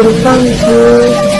我的房子